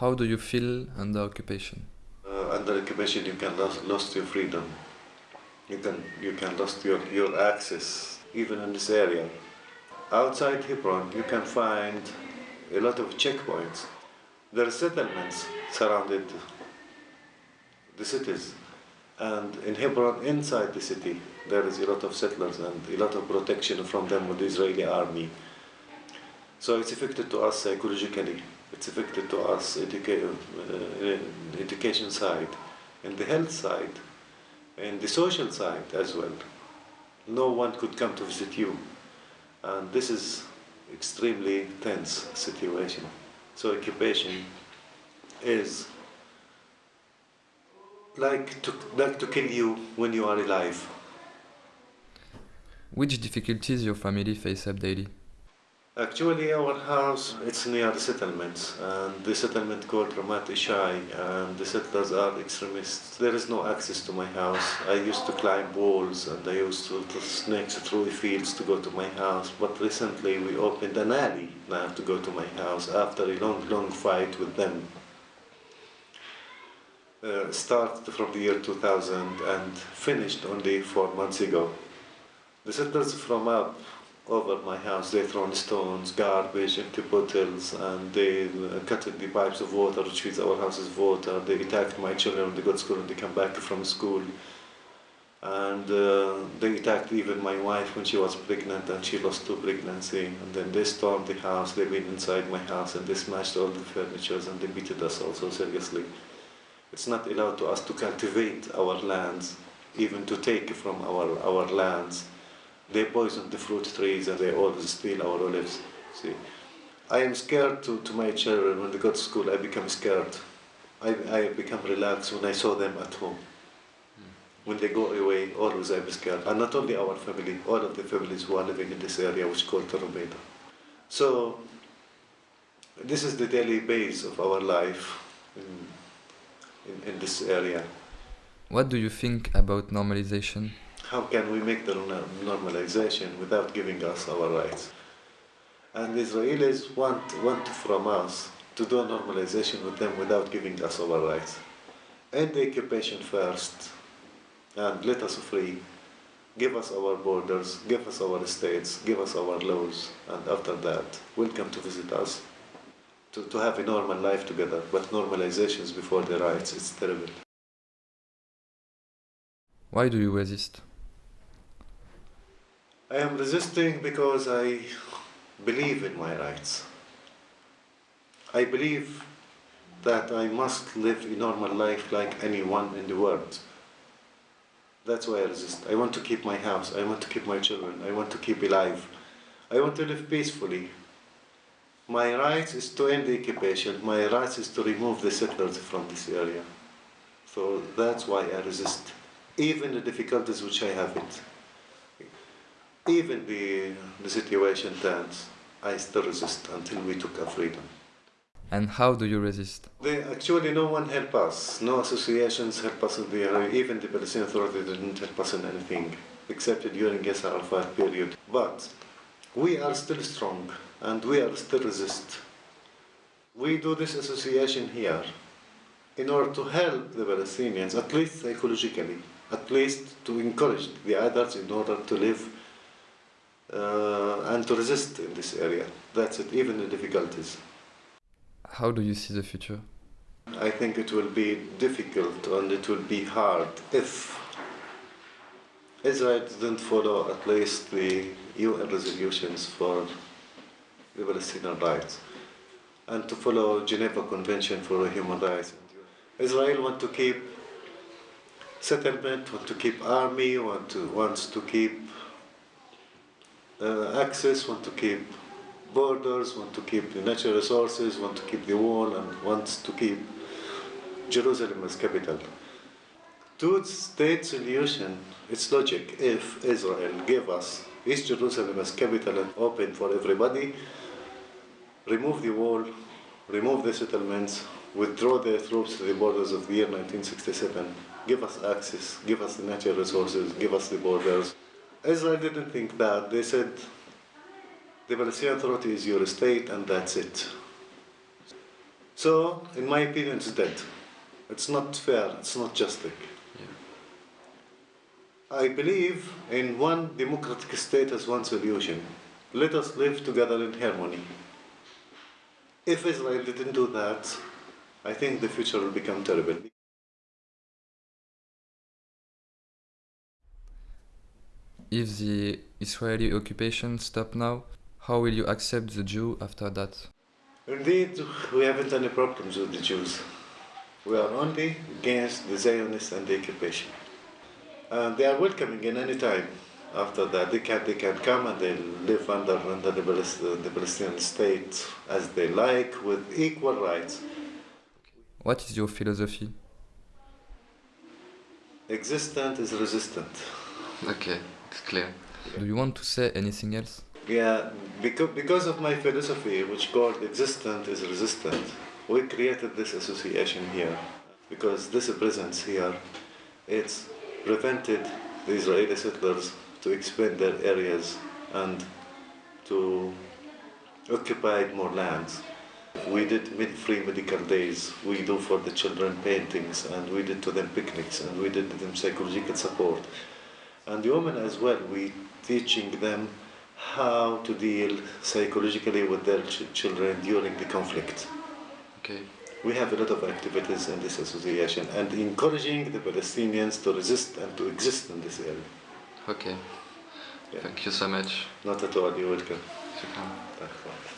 How do you feel under occupation? Uh, under occupation, you can lose, your freedom. You can you can lose your, your access, even in this area. Outside Hebron, you can find a lot of checkpoints. There are settlements surrounded the cities, and in Hebron, inside the city, there is a lot of settlers and a lot of protection from them with the Israeli army. So it's affected to us psychologically. It's affected to us educa- uh, education side, and the health side, and the social side as well. No one could come to visit you, and this is extremely tense situation. So occupation is like to like to kill you when you are alive. Which difficulties your family face up daily? Actually, our house it's near the settlements, and the settlement called Ramat Ishai, and the settlers are extremists. There is no access to my house. I used to climb walls, and I used to, to through the fields to go to my house. But recently, we opened an alley now to go to my house after a long, long fight with them. Uh, started from the year 2000 and finished only four months ago. The settlers from up over my house. They thrown stones, garbage, empty bottles, and they uh, cut the pipes of water which feeds our house's water. They attacked my children when they got to school and they come back from school. And uh, they attacked even my wife when she was pregnant and she lost two pregnancy. And then they stormed the house, they went inside my house and they smashed all the furniture and they beat us also seriously. It's not allowed to us to cultivate our lands, even to take from our, our lands they poison the fruit trees and they always steal our olives. See, I am scared to, to my children when they go to school. I become scared. I, I become relaxed when I saw them at home. Hmm. When they go away, always I'm scared. And not only our family, all of the families who are living in this area, which is called Tel Rumeida. So, this is the daily base of our life in, in, in this area. What do you think about normalization? How can we make the normalization without giving us our rights? And the Israelis want, want from us to do a normalization with them without giving us our rights. End the occupation first and let us free. Give us our borders, give us our states, give us our laws, and after that, welcome to visit us, to, to have a normal life together. But normalizations before the rights, it's terrible. Why do you resist? I am resisting because I believe in my rights. I believe that I must live a normal life like anyone in the world. That's why I resist. I want to keep my house. I want to keep my children. I want to keep alive. I want to live peacefully. My right is to end the occupation. My right is to remove the settlers from this area. So that's why I resist, even the difficulties which I have it even the, the situation turns, I still resist until we took our freedom. And how do you resist? They, actually, no one helped us. No associations helped us in the. Even the Palestinian Authority didn't help us in anything, except during Yasser Arafat period. But we are still strong, and we are still resist. We do this association here in order to help the Palestinians, at least psychologically, at least to encourage the others in order to live Uh, and to resist in this area. That's it, even the difficulties. How do you see the future? I think it will be difficult and it will be hard if Israel doesn't follow at least the UN resolutions for the Palestinian rights and to follow Geneva Convention for Human Rights. Israel want to keep settlement, want to keep army, want to, wants to keep uh, access, want to keep borders, want to keep the natural resources, want to keep the wall, and wants to keep Jerusalem as capital. Two-state solution, it's logic. If Israel gave us East Jerusalem as capital and open for everybody, remove the wall, remove the settlements, withdraw the troops to the borders of the year 1967, give us access, give us the natural resources, give us the borders. Israel didn't think that. They said, the Palestinian Authority is your state and that's it. So, in my opinion, it's dead. It's not fair, it's not just. I believe in one democratic state as one solution. Let us live together in harmony. If Israel didn't do that, I think the future will become terrible. If the Israeli occupation stop now, how will you accept the Jew after that? Indeed, we haven't any problems with the Jews. We are only against the Zionists and the occupation. And they are welcoming in any time. After that, they can, they can come and they live under, under the, the Palestinian state as they like with equal rights. What is your philosophy? Existent is resistant. Okay, it's clear. Do you want to say anything else? Yeah, because, because of my philosophy, which called existent is resistant, we created this association here. Because this presence here, it's prevented the Israeli settlers to expand their areas and to occupy more lands. We did free medical days, we do for the children paintings, and we did to them picnics, and we did to them psychological support. And the women as well, we teaching them how to deal psychologically with their ch- children during the conflict. Okay. We have a lot of activities in this association and encouraging the Palestinians to resist and to exist in this area. Okay. Yeah. Thank you so much. Not at all, you're welcome. Shukran. Thank you.